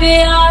happy I